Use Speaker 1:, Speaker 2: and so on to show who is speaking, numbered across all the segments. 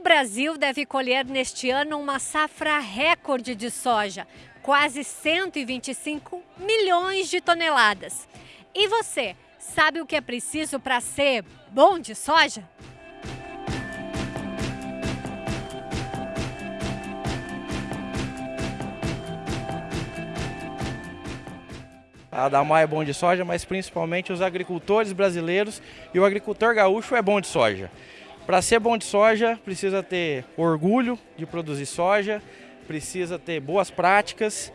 Speaker 1: Brasil deve colher neste ano uma safra recorde de soja, quase 125 milhões de toneladas. E você, sabe o que é preciso para ser bom de soja?
Speaker 2: A Damar é bom de soja, mas principalmente os agricultores brasileiros e o agricultor gaúcho é bom de soja. Para ser bom de soja, precisa ter orgulho de produzir soja, precisa ter boas práticas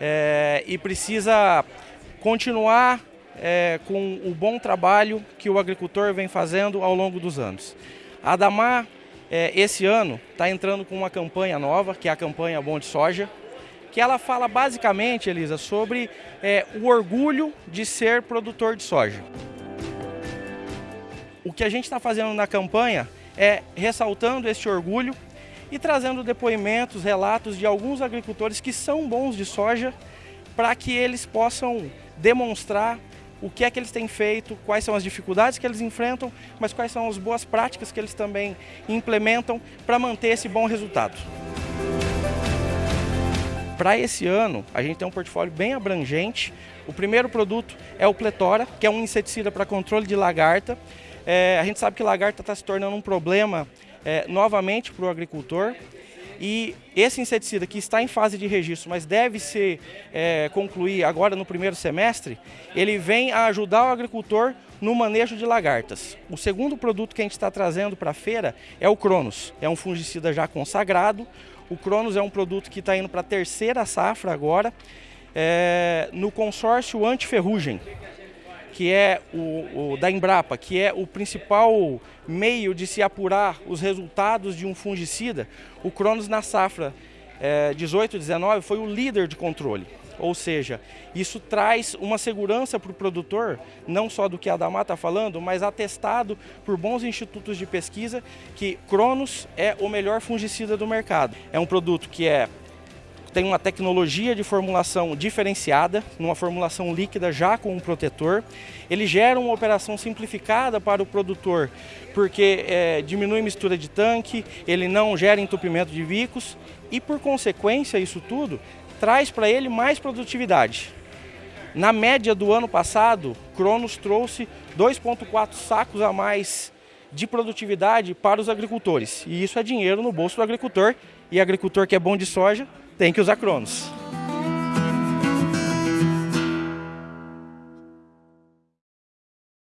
Speaker 2: é, e precisa continuar é, com o bom trabalho que o agricultor vem fazendo ao longo dos anos. A Damar, é, esse ano, está entrando com uma campanha nova, que é a campanha Bom de Soja, que ela fala basicamente, Elisa, sobre é, o orgulho de ser produtor de soja. O que a gente está fazendo na campanha é ressaltando esse orgulho e trazendo depoimentos, relatos de alguns agricultores que são bons de soja para que eles possam demonstrar o que é que eles têm feito, quais são as dificuldades que eles enfrentam, mas quais são as boas práticas que eles também implementam para manter esse bom resultado. Para esse ano, a gente tem um portfólio bem abrangente. O primeiro produto é o Pletora, que é um inseticida para controle de lagarta. É, a gente sabe que lagarta está se tornando um problema é, novamente para o agricultor. E esse inseticida que está em fase de registro, mas deve se é, concluir agora no primeiro semestre, ele vem a ajudar o agricultor no manejo de lagartas. O segundo produto que a gente está trazendo para a feira é o Cronos. É um fungicida já consagrado, o Cronos é um produto que está indo para a terceira safra agora, é, no consórcio antiferrugem, que é o, o, da Embrapa, que é o principal meio de se apurar os resultados de um fungicida. O Cronos na safra é, 18-19 foi o líder de controle. Ou seja, isso traz uma segurança para o produtor, não só do que a Adamar está falando, mas atestado por bons institutos de pesquisa que Cronos é o melhor fungicida do mercado. É um produto que é tem uma tecnologia de formulação diferenciada, numa formulação líquida já com um protetor. Ele gera uma operação simplificada para o produtor, porque é, diminui mistura de tanque, ele não gera entupimento de bicos e, por consequência, isso tudo traz para ele mais produtividade. Na média do ano passado, Cronos trouxe 2,4 sacos a mais de produtividade para os agricultores. E isso é dinheiro no bolso do agricultor. E agricultor que é bom de soja tem que usar Cronos.